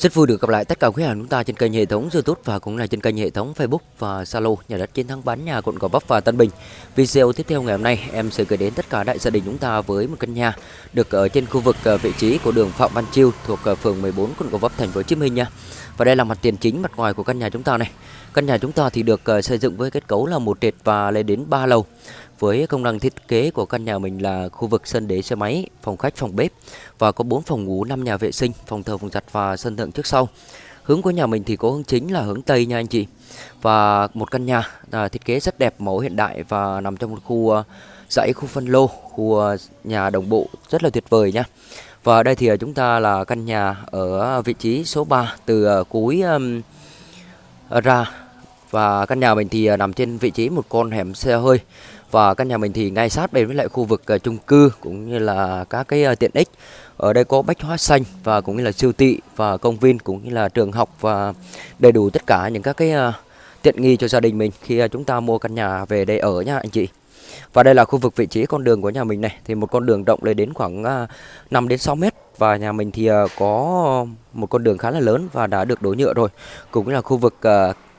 Rất vui được gặp lại tất cả quý hàng chúng ta trên kênh hệ thống YouTube và cũng là trên kênh hệ thống Facebook và Zalo, nhà đất chiến thắng bán nhà quận Gò Vấp và Tân Bình. Video tiếp theo ngày hôm nay, em sẽ gửi đến tất cả đại gia đình chúng ta với một căn nhà được ở trên khu vực ờ, vị trí của đường Phạm Văn Chiêu thuộc ờ, phường 14 quận Gò Vấp, thành phố Hồ Chí Minh nha. Và đây là mặt tiền chính mặt ngoài của căn nhà chúng ta này. Căn nhà chúng ta thì được ờ, xây dựng với kết cấu là một trệt và lên đến 3 lầu với công năng thiết kế của căn nhà mình là khu vực sân đế xe máy, phòng khách, phòng bếp và có 4 phòng ngủ, 5 nhà vệ sinh, phòng thờ, phòng giặt và sân thượng trước sau. Hướng của nhà mình thì có hướng chính là hướng Tây nha anh chị. Và một căn nhà à, thiết kế rất đẹp, mẫu hiện đại và nằm trong một khu à, dãy khu phân lô, khu à, nhà đồng bộ rất là tuyệt vời nha. Và đây thì à, chúng ta là căn nhà ở vị trí số 3 từ cuối um, ra và căn nhà mình thì à, nằm trên vị trí một con hẻm xe hơi. Và căn nhà mình thì ngay sát bên với lại khu vực à, chung cư cũng như là các cái à, tiện ích. Ở đây có bách hóa xanh và cũng như là siêu thị và công viên cũng như là trường học và đầy đủ tất cả những các cái tiện nghi cho gia đình mình khi chúng ta mua căn nhà về đây ở nha anh chị. Và đây là khu vực vị trí con đường của nhà mình này. Thì một con đường rộng lên đến khoảng 5 đến 6 mét. Và nhà mình thì có một con đường khá là lớn và đã được đổ nhựa rồi. Cũng như là khu vực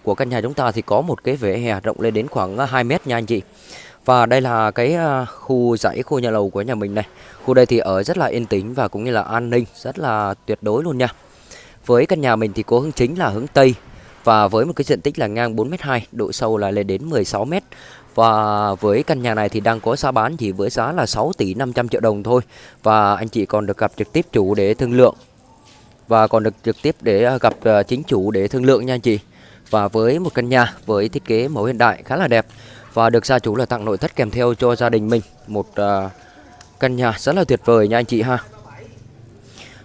của căn nhà chúng ta thì có một cái vỉa hè rộng lên đến khoảng à, 2 mét nha anh chị và đây là cái à, khu dãy khu nhà lầu của nhà mình này. Khu đây thì ở rất là yên tĩnh và cũng như là an ninh rất là tuyệt đối luôn nha. Với căn nhà mình thì có hướng chính là hướng Tây và với một cái diện tích là ngang 4m2, độ sâu là lên đến 16m. Và với căn nhà này thì đang có giá bán chỉ với giá là 6 tỷ 500 triệu đồng thôi. Và anh chị còn được gặp trực tiếp chủ để thương lượng. Và còn được trực tiếp để à, gặp chính chủ để thương lượng nha anh chị. Và với một căn nhà với thiết kế mẫu hiện đại khá là đẹp. Và được gia chủ là tặng nội thất kèm theo cho gia đình mình một uh, căn nhà rất là tuyệt vời nha anh chị ha.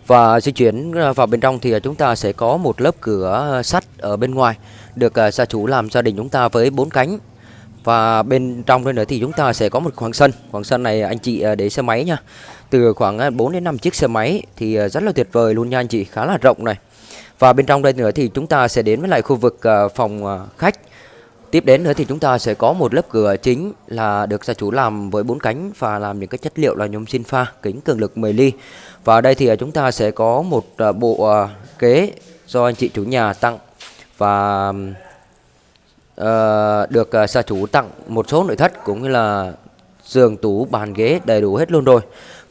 Và di chuyển à, vào bên trong thì chúng ta sẽ có một lớp cửa sắt ở bên ngoài được uh, gia chủ làm gia đình chúng ta với bốn cánh. Và bên trong đây nữa thì chúng ta sẽ có một khoảng sân. Khoảng sân này anh chị để xe máy nha từ khoảng à, 4 đến 5 chiếc xe máy thì à, rất là tuyệt vời luôn nha anh chị khá là rộng này và bên trong đây nữa thì chúng ta sẽ đến với lại khu vực à, phòng khách Tiếp đến nữa thì chúng ta sẽ có một lớp cửa chính là được gia chủ làm với bốn cánh và làm những cái chất liệu là nhôm xin pha kính cường lực 10 ly. Và ở đây thì chúng ta sẽ có một bộ kế do anh chị chủ nhà tặng và uh, được gia chủ tặng một số nội thất cũng như là giường tủ bàn ghế đầy đủ hết luôn rồi.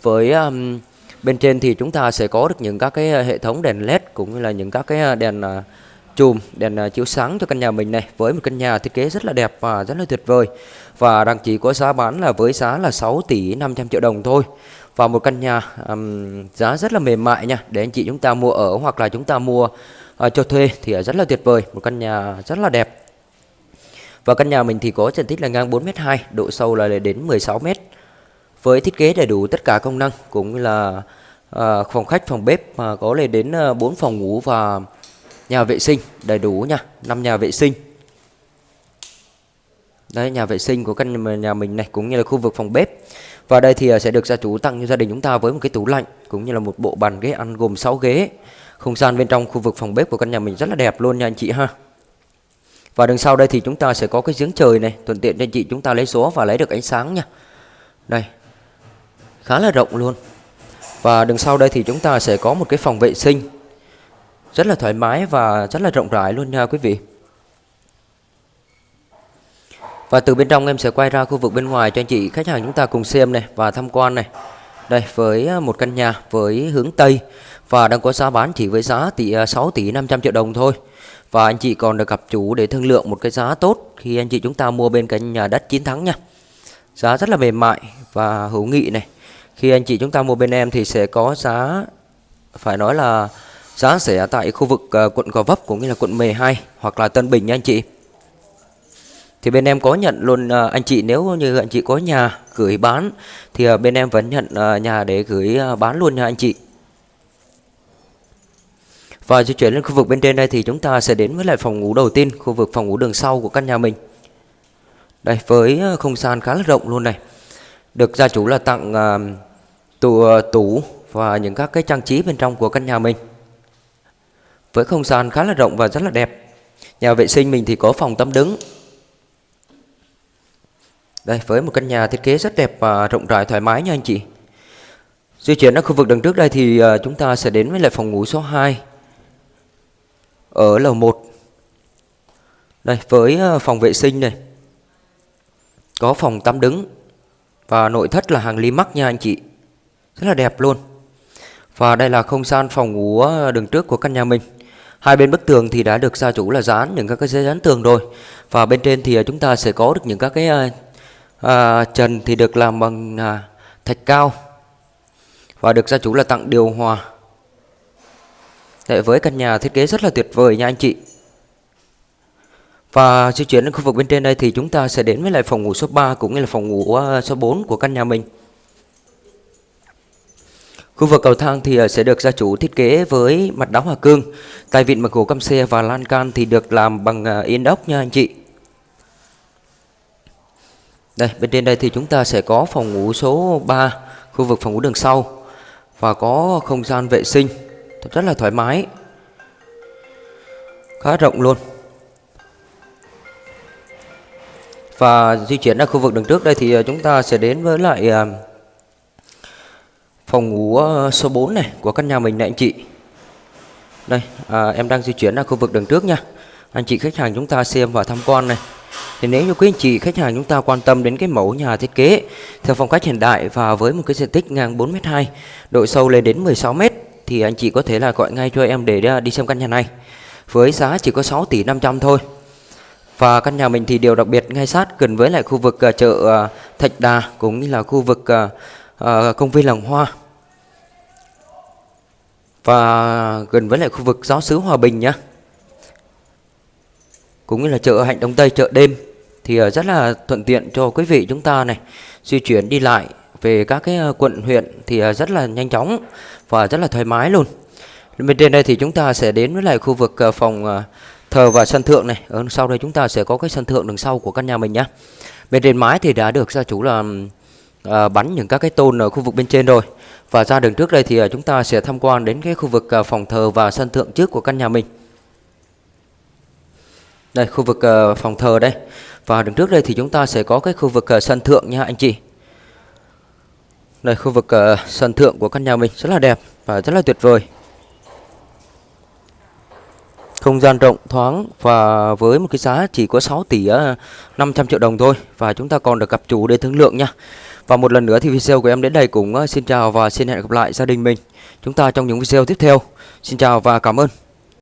Với um, bên trên thì chúng ta sẽ có được những các cái ờ, hệ thống đèn led cũng như là những các cái ờ, đèn uh, chùm đèn chiếu sáng cho căn nhà mình này. Với một căn nhà thiết kế rất là đẹp và rất là tuyệt vời. Và đang chỉ có giá bán là với giá là 6 tỷ 500 triệu đồng thôi. Và một căn nhà um, giá rất là mềm mại nha. Để anh chị chúng ta mua ở hoặc là chúng ta mua uh, cho thuê thì rất là tuyệt vời. Một căn nhà rất là đẹp. Và căn nhà mình thì có diện tích là ngang 4m2 độ sâu là đến 16m với thiết kế đầy đủ tất cả công năng cũng là uh, phòng khách phòng bếp mà có lên đến ờ, uh, 4 phòng ngủ và nhà vệ sinh đầy đủ nha. Năm nhà vệ sinh. Đấy nhà vệ sinh của căn nhà mình này cũng như là khu vực phòng bếp. Và đây thì ờ, sẽ được gia chủ tặng cho gia đình chúng ta với một cái tủ lạnh cũng như là một bộ bàn ghế ăn gồm 6 ghế. Không gian bên trong khu vực phòng bếp của căn nhà mình rất là đẹp luôn nha anh chị ha. Và đằng sau đây thì chúng ta sẽ có cái giếng trời này thuận tiện cho anh chị chúng ta lấy số và lấy được ánh sáng nha. Đây khá là rộng luôn. Và đằng sau đây thì chúng ta sẽ có một cái phòng vệ sinh. Rất là thoải mái và rất là rộng rãi luôn nha quý vị. Và từ bên trong em sẽ quay ra khu vực bên ngoài cho anh chị khách hàng chúng ta cùng xem này và tham quan này. Đây, với à, một căn nhà với hướng Tây và đang có giá bán chỉ với giá tỷ à, 6 tỷ 500 triệu đồng thôi. Và anh chị còn được gặp chủ để thương lượng một cái giá tốt khi anh chị chúng ta mua bên căn nhà đất chiến thắng nha. Giá rất là mềm mại và hữu nghị này khi anh chị chúng ta mua bên em thì sẽ có giá phải nói là giá sẽ tại khu vực uh, quận Gò Vấp cũng như là quận 12 hoặc là Tân Bình nha anh chị. Thì bên em có nhận luôn uh, anh chị nếu như anh chị có nhà gửi bán thì uh, bên em vẫn nhận uh, nhà để gửi uh, bán luôn nha anh chị. Và di chuyển lên khu vực bên trên đây thì chúng ta sẽ đến với lại phòng ngủ đầu tiên, khu vực phòng ngủ đường sau của căn nhà mình. Đây với không gian khá là rộng luôn này. Được gia chủ là tặng uh, tủ, à, tủ và những các cái trang trí bên trong của căn nhà mình với không gian khá là rộng và rất là đẹp. Nhà vệ sinh mình thì có phòng tắm đứng. Đây, với một căn nhà thiết kế rất đẹp và rộng rãi thoải mái nha anh chị. Di chuyển ở khu vực đằng trước đây thì uh, chúng ta sẽ đến với lại phòng ngủ số 2. ở lầu 1. đây với phòng vệ sinh này có phòng tắm đứng và nội thất là hàng ly nha anh chị. Rất là đẹp luôn. Và đây là không gian phòng ngủ ờ, đường trước của căn nhà mình. Hai bên bức tường thì đã được gia chủ là dán những các cái giấy dán tường rồi. Và bên trên thì ờ, chúng ta sẽ có được những các cái à, trần thì được làm bằng à, thạch cao. Và được gia chủ là tặng điều hòa. Đấy, với căn nhà thiết kế rất là tuyệt vời nha anh chị và di chuyển đến khu vực bên trên đây thì chúng ta sẽ đến với lại phòng ngủ số 3 cũng như là phòng ngủ ờ, số 4 của căn nhà mình. Khu vực cầu thang thì ờ, sẽ được gia chủ thiết kế với mặt đá hòa cương, tay vịn bằng gỗ căm xe và lan can thì được làm bằng ờ, inox nha anh chị. Đây, bên trên đây thì chúng ta sẽ có phòng ngủ số 3, khu vực phòng ngủ đường sau và có không gian vệ sinh rất là thoải mái. Khá rộng luôn. Và di chuyển ra khu vực đường trước đây thì ờ, chúng ta sẽ đến với lại ờ, phòng ngủ ờ, số 4 này của căn nhà mình này anh chị. Đây, à, em đang di chuyển ra khu vực đường trước nha. Anh chị khách hàng chúng ta xem và tham quan này. Thì nếu như quý anh chị khách hàng chúng ta quan tâm đến cái mẫu nhà thiết kế theo phong cách hiện đại và với một cái diện tích ngang 4m2, độ sâu lên đến 16m thì anh chị có thể là gọi ngay cho em để à, đi xem căn nhà này. Với giá chỉ có 6 tỷ 500 thôi. Và căn nhà mình thì điều đặc biệt ngay sát gần với lại khu vực uh, chợ uh, Thạch Đà cũng như là khu vực uh, uh, công viên làng hoa. Và gần với lại khu vực giáo sứ Hòa Bình nhá. Cũng như là chợ Hạnh Đông Tây chợ đêm thì uh, rất là thuận tiện cho quý vị chúng ta này di chuyển đi lại về các cái quận huyện thì rất là nhanh chóng và rất là thoải mái luôn. Bên trên đây thì chúng ta sẽ đến với lại khu vực phòng thờ và sân thượng này. Ở sau đây chúng ta sẽ có cái sân thượng đằng sau của căn nhà mình nhé. Bên trên mái thì đã được gia chủ là à, bắn những các cái tôn ở khu vực bên trên rồi. Và ra đường trước đây thì ờ, chúng ta sẽ tham quan đến cái khu vực phòng thờ và sân thượng trước của căn nhà mình. Đây khu vực phòng thờ đây. Và đường trước đây thì chúng ta sẽ có cái khu vực sân thượng nha anh chị. Đây khu vực sân thượng của căn nhà mình rất là đẹp và rất là tuyệt vời không gian rộng thoáng và với một cái giá chỉ có 6 tỷ ờ, 500 triệu đồng thôi và chúng ta còn được gặp chủ để thương lượng nha. Và một lần nữa thì video của em đến đây cũng ờ, xin chào và xin hẹn gặp lại gia đình mình. Chúng ta trong những video tiếp theo. Xin chào và cảm ơn.